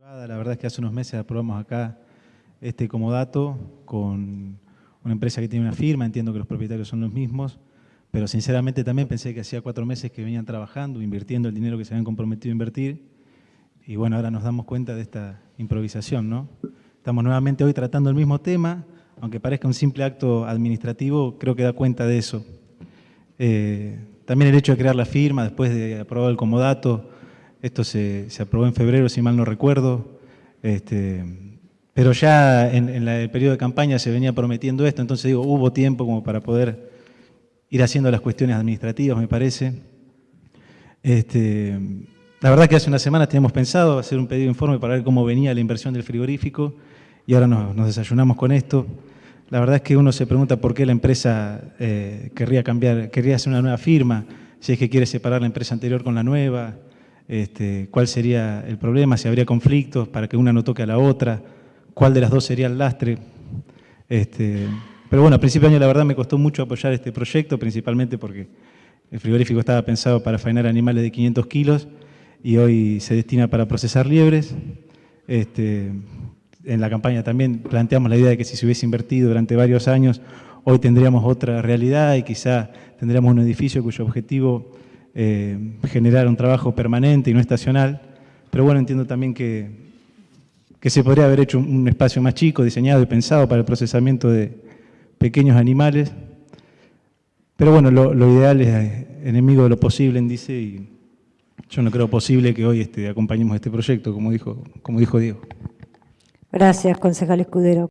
La verdad es que hace unos meses aprobamos acá este comodato con una empresa que tiene una firma, entiendo que los propietarios son los mismos, pero sinceramente también pensé que hacía cuatro meses que venían trabajando, invirtiendo el dinero que se habían comprometido a invertir, y bueno, ahora nos damos cuenta de esta improvisación, ¿no? Estamos nuevamente hoy tratando el mismo tema, aunque parezca un simple acto administrativo, creo que da cuenta de eso. Eh, también el hecho de crear la firma, después de aprobar el comodato, esto se, aprobó en febrero, si mal no recuerdo, este, pero ya en, el periodo de campaña se venía prometiendo esto, entonces digo, hubo tiempo como para poder ir haciendo las cuestiones administrativas, me parece. Este, la verdad que hace unas semanas teníamos pensado hacer un pedido de informe para ver cómo venía la inversión del frigorífico y ahora nos, nos desayunamos con esto. La verdad es que uno se pregunta por qué la empresa eh, querría cambiar, querría hacer una nueva firma, si es que quiere separar la empresa anterior con la nueva, este, cuál sería el problema, si habría conflictos para que una no toque a la otra, cuál de las dos sería el lastre. Este, pero bueno, a principio de año la verdad me costó mucho apoyar este proyecto, principalmente porque el frigorífico estaba pensado para faenar animales de 500 kilos y hoy se destina para procesar liebres. Este, en la campaña también planteamos la idea de que si se hubiese invertido durante varios años, hoy tendríamos otra realidad y quizá tendríamos un edificio cuyo objetivo eh, generar un trabajo permanente y no estacional. Pero bueno, entiendo también que, que se podría haber hecho un, espacio más chico, diseñado y pensado para el procesamiento de pequeños animales. Pero bueno, lo, lo ideal es eh, enemigo de lo posible, dice, y yo no creo posible que hoy este, acompañemos este proyecto, como dijo, como dijo Diego. Gracias, concejal Escudero.